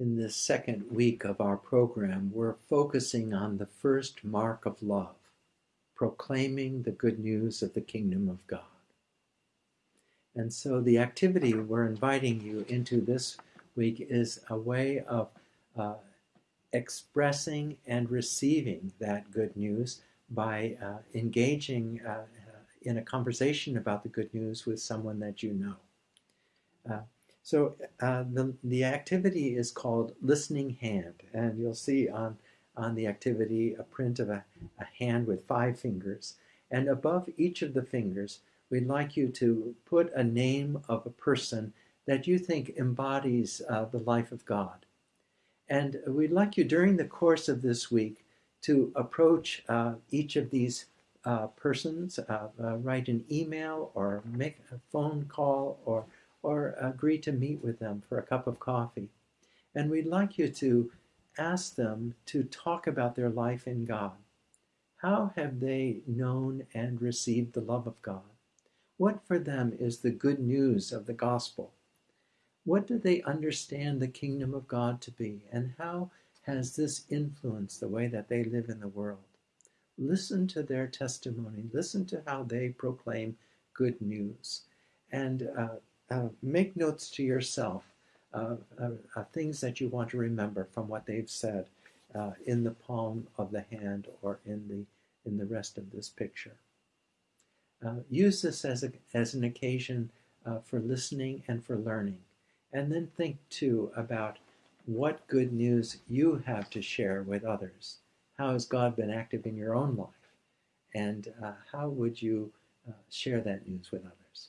In this second week of our program, we're focusing on the first mark of love, proclaiming the good news of the kingdom of God. And so the activity we're inviting you into this week is a way of uh, expressing and receiving that good news by uh, engaging uh, in a conversation about the good news with someone that you know. So uh, the, the activity is called Listening Hand, and you'll see on, on the activity a print of a, a hand with five fingers. And above each of the fingers, we'd like you to put a name of a person that you think embodies uh, the life of God. And we'd like you during the course of this week to approach uh, each of these uh, persons, uh, uh, write an email or make a phone call or, or agree to meet with them for a cup of coffee. And we'd like you to ask them to talk about their life in God. How have they known and received the love of God? What for them is the good news of the gospel? What do they understand the kingdom of God to be? And how has this influenced the way that they live in the world? Listen to their testimony. Listen to how they proclaim good news. And uh, uh, make notes to yourself of uh, things that you want to remember from what they've said uh, in the palm of the hand or in the, in the rest of this picture. Uh, use this as, a, as an occasion uh, for listening and for learning. And then think too about what good news you have to share with others. How has God been active in your own life? And uh, how would you uh, share that news with others?